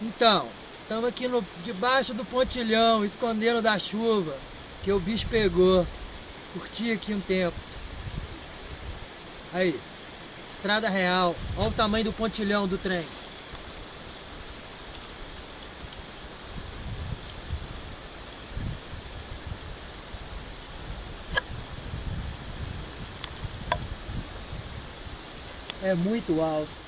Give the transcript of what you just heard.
Então, estamos aqui no, debaixo do pontilhão, escondendo da chuva, que o bicho pegou. Curti aqui um tempo. Aí, estrada real. Olha o tamanho do pontilhão do trem. É muito alto.